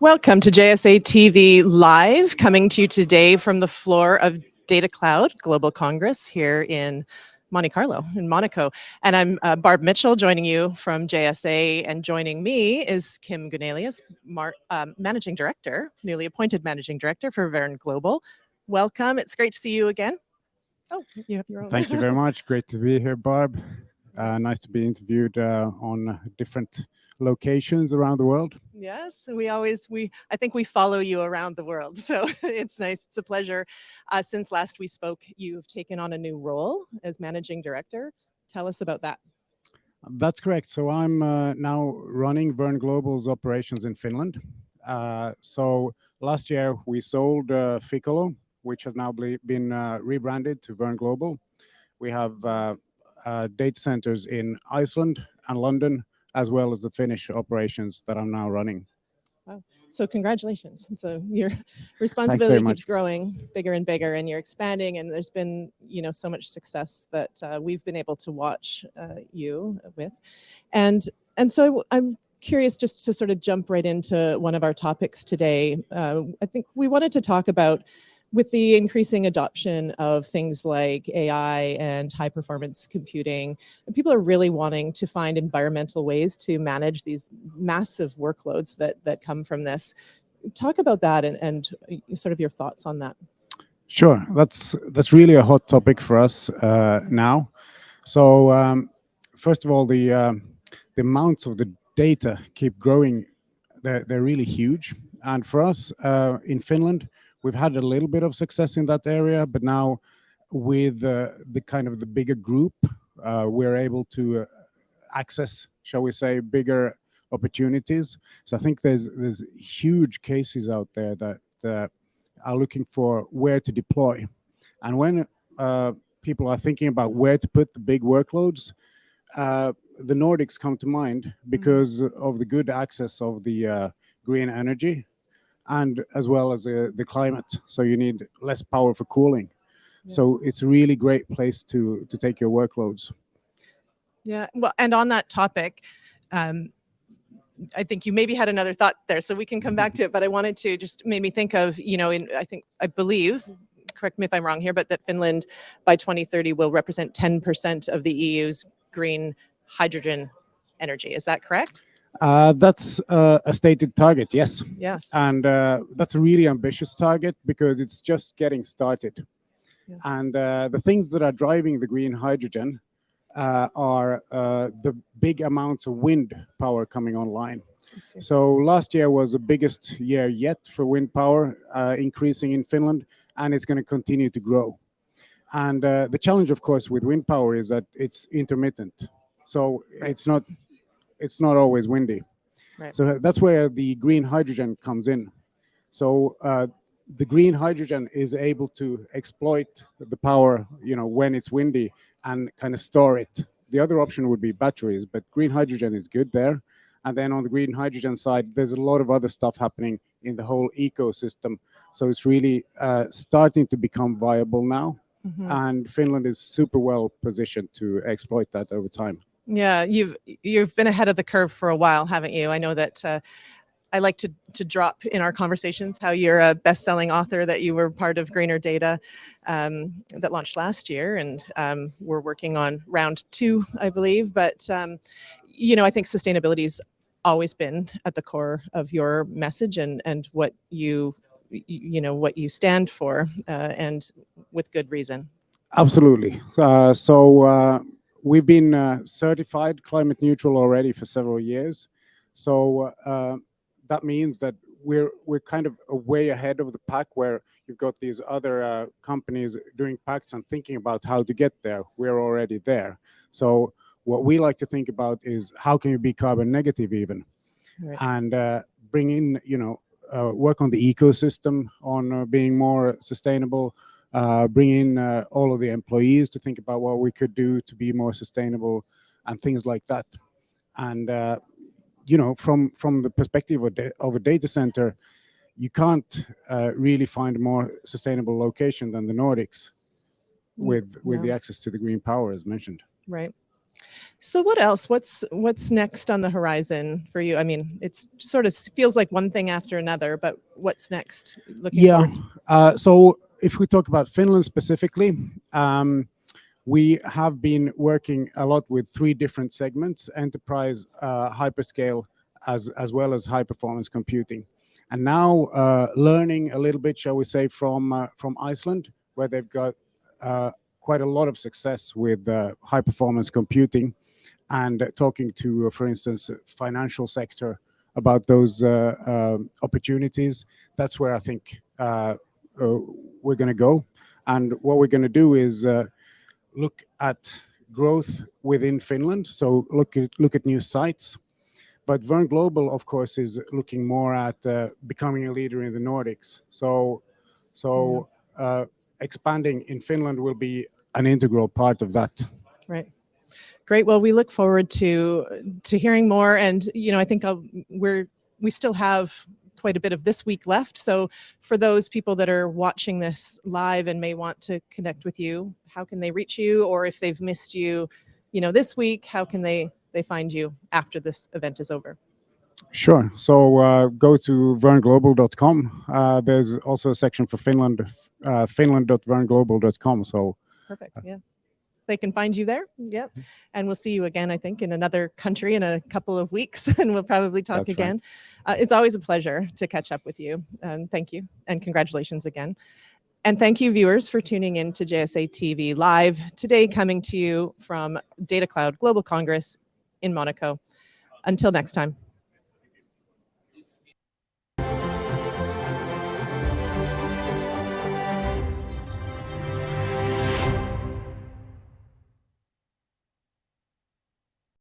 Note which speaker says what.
Speaker 1: Welcome to JSA TV Live, coming to you today from the floor of Data Cloud Global Congress here in Monte Carlo, in Monaco. And I'm uh, Barb Mitchell, joining you from JSA, and joining me is Kim Gunnelius, um, Managing Director, newly appointed Managing Director for Verne Global. Welcome, it's great to see you again.
Speaker 2: Oh, you have your own. Thank you very much, great to be here, Barb. Uh, nice to be interviewed uh, on different locations around the world.
Speaker 1: Yes, we always we I think we follow you around the world, so it's nice. It's a pleasure. Uh, since last we spoke, you've taken on a new role as managing director. Tell us about that.
Speaker 2: That's correct. So I'm uh, now running Verne Global's operations in Finland. Uh, so last year we sold uh, Ficolo, which has now been uh, rebranded to Verne Global. We have data centers in Iceland and London, as well as the Finnish operations that I'm now running.
Speaker 1: Wow. So congratulations. So your responsibility keeps growing bigger and bigger and you're expanding and there's been, you know, so much success that uh, we've been able to watch uh, you with. And, and so I'm curious just to sort of jump right into one of our topics today. Uh, I think we wanted to talk about with the increasing adoption of things like AI and high performance computing, people are really wanting to find environmental ways to manage these massive workloads that, that come from this. Talk about that and, and sort of your thoughts on that.
Speaker 2: Sure, that's that's really a hot topic for us uh, now. So um, first of all, the uh, the amounts of the data keep growing. They're, they're really huge. And for us uh, in Finland, We've had a little bit of success in that area, but now with uh, the kind of the bigger group, uh, we're able to uh, access, shall we say, bigger opportunities. So I think there's there's huge cases out there that uh, are looking for where to deploy. And when uh, people are thinking about where to put the big workloads, uh, the Nordics come to mind mm-hmm. because mm -hmm. of the good access of the green energy and as well as uh, the climate. So you need less power for cooling. Yeah. So it's a really great place to, to take your workloads.
Speaker 1: Yeah, well, and on that topic, um, I think you maybe had another thought there, so we can come back to it, but I wanted to just made me think of, you know, in, I think, I believe, correct me if I'm wrong here, but that Finland by 2030 will represent 10% of the EU's green hydrogen energy. Is that correct?
Speaker 2: Uh, that's uh, a stated target, yes.
Speaker 1: Yes.
Speaker 2: And uh, that's a really ambitious target because it's just getting started. Yeah. And uh, the things that are driving the green hydrogen uh, are uh, the big amounts of wind power coming online. So last year was the biggest year yet for wind power increasing in Finland, and it's going to continue to grow. And the challenge, of course, with wind power is that it's intermittent. So it's not it's not always windy. Right. So that's where the green hydrogen comes in. So uh, the green hydrogen is able to exploit the power, you know, when it's windy and kind of store it. The other option would be batteries, but green hydrogen is good there. And then on the green hydrogen side, there's a lot of other stuff happening in the whole ecosystem. So it's really uh, starting to become viable now. Mm -hmm. And Finland is super well positioned to exploit that over time.
Speaker 1: Yeah, you've you've been ahead of the curve for a while, haven't you? I know that uh, I like to to drop in our conversations how you're a best-selling author, that you were part of Greener Data um, that launched last year, and um, we're working on round two, I believe. But um, you know, I think sustainability's always been at the core of your message and and what you you know what you stand for, uh, and with good reason.
Speaker 2: Absolutely. Uh, so uh, we've been uh, certified climate neutral already for several years. So uh, that means that we're we're kind of a way ahead of the pack where you've got these other uh, companies doing pacts and thinking about how to get there. We're already there. So what we like to think about is how can you be carbon negative even? Right. And uh, bring in, you know, uh, work on the ecosystem, on uh, being more sustainable, uh, bring in uh, all of the employees to think about what we could do to be more sustainable and things like that. And, uh, you know, from, from the perspective of, of a data center, you can't uh, really find a more sustainable location than the Nordics with, with yeah. the access to the green power as mentioned.
Speaker 1: Right. So what else? What's what's next on the horizon for you? I mean, it's sort of feels like one thing after another, but what's next? Looking
Speaker 2: yeah. Uh, so if we talk about Finland specifically, um, we have been working a lot with three different segments: enterprise, uh, hyperscale, as as well as high performance computing. And now uh, learning a little bit, shall we say, from uh, from Iceland, where they've got uh, quite a lot of success with uh, high performance computing and talking to, uh, for instance, financial sector about those opportunities. That's where I think we're going to go. And what we're going to do is look at growth within Finland. So look at look at new sites. But Verne Global, of course, is looking more at uh, becoming a leader in the Nordics. So, so uh, expanding in Finland will be an integral part of that.
Speaker 1: Right. Great. Well, we look forward to to hearing more, and you know, I think I'll, we're we still have quite a bit of this week left. So for those people that are watching this live and may want to connect with you, how can they reach you? Or if they've missed you, you know, this week, how can they they find you after this event is over?
Speaker 2: Sure. So uh, go to verneglobal.com. Uh, there's also a section for Finland, uh, finland.verneglobal.com. So
Speaker 1: perfect. Yeah they can find you there. Yep. Mm-hmm. And we'll see you again, I think, in another country in a couple of weeks, and we'll probably talk That's again. Right. Uh, it's always a pleasure to catch up with you. Um, thank you, and congratulations again. And thank you, viewers, for tuning in to JSA TV Live, today coming to you from Data Cloud Global Congress in Monaco. Until next time.